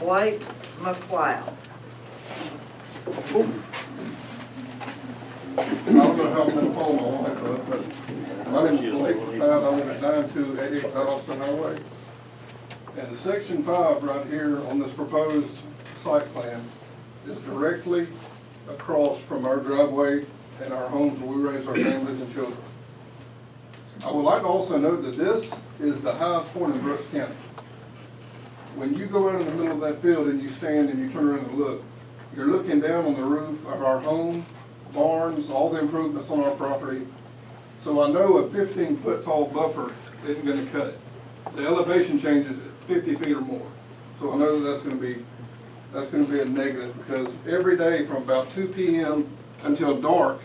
Blake McLeod. I don't know how I'm gonna follow my but, but my name is Blake McLeod, I live at nine two eighty eight Austin Highway. And section five right here on this proposed site plan is directly across from our driveway and our homes where we raise our families and children. I would like to also note that this is the highest point in Brooks County. When you go out in the middle of that field and you stand and you turn around and look, you're looking down on the roof of our home, barns, all the improvements on our property. So I know a fifteen foot tall buffer isn't gonna cut it. The elevation changes at fifty feet or more. So I know that that's gonna be, that's gonna be a negative, because every day from about two P M until dark,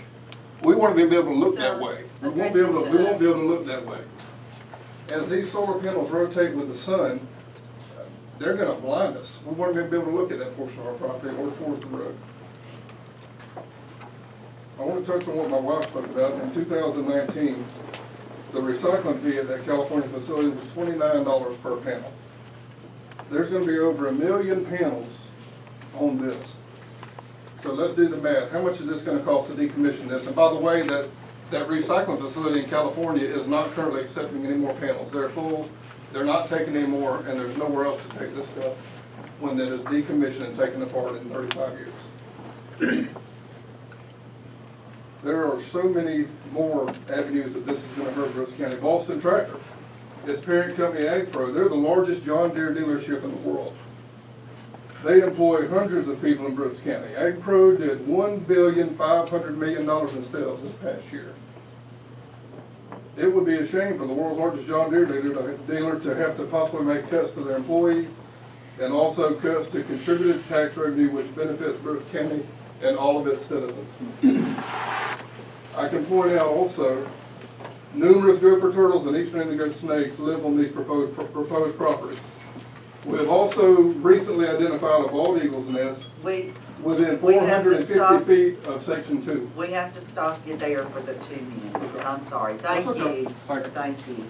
we wanna be able to look that way. We won't be able, to. we won't be able to look that way. As these solar panels rotate with the sun, they're gonna blind us. We want to be able to look at that portion of our property or the road. I want to touch on what my wife spoke about. In two thousand nineteen, the recycling fee at that California facility was twenty-nine dollars per panel. There's gonna be over a million panels on this. So let's do the math. How much is this gonna cost to decommission this? And by the way, that, that recycling facility in California is not currently accepting any more panels. They're full, they're not taking any more, and there's nowhere else to take this stuff when it is decommissioned and taken apart in thirty-five years. There are so many more avenues that this is gonna hurt Brooks County. Boston Tractor, its parent company AgPro, they're the largest John Deere dealership in the world. They employ hundreds of people in Brooks County. AgPro did one billion five hundred million dollars in sales this past year. It would be a shame for the world's largest John Deere dealer, to have to possibly make cuts to their employees and also cuts to contributed tax revenue which benefits Brooks County and all of its citizens. I can point out also, numerous gopher turtles and eastern indigo snakes live on these proposed, proposed properties. We have also recently identified a bald eagle's nest We, within We have to hundred stop. feet of section two. we have to stop you there for the two minutes. I'm sorry. Thank okay. you. Thank you. Thank you.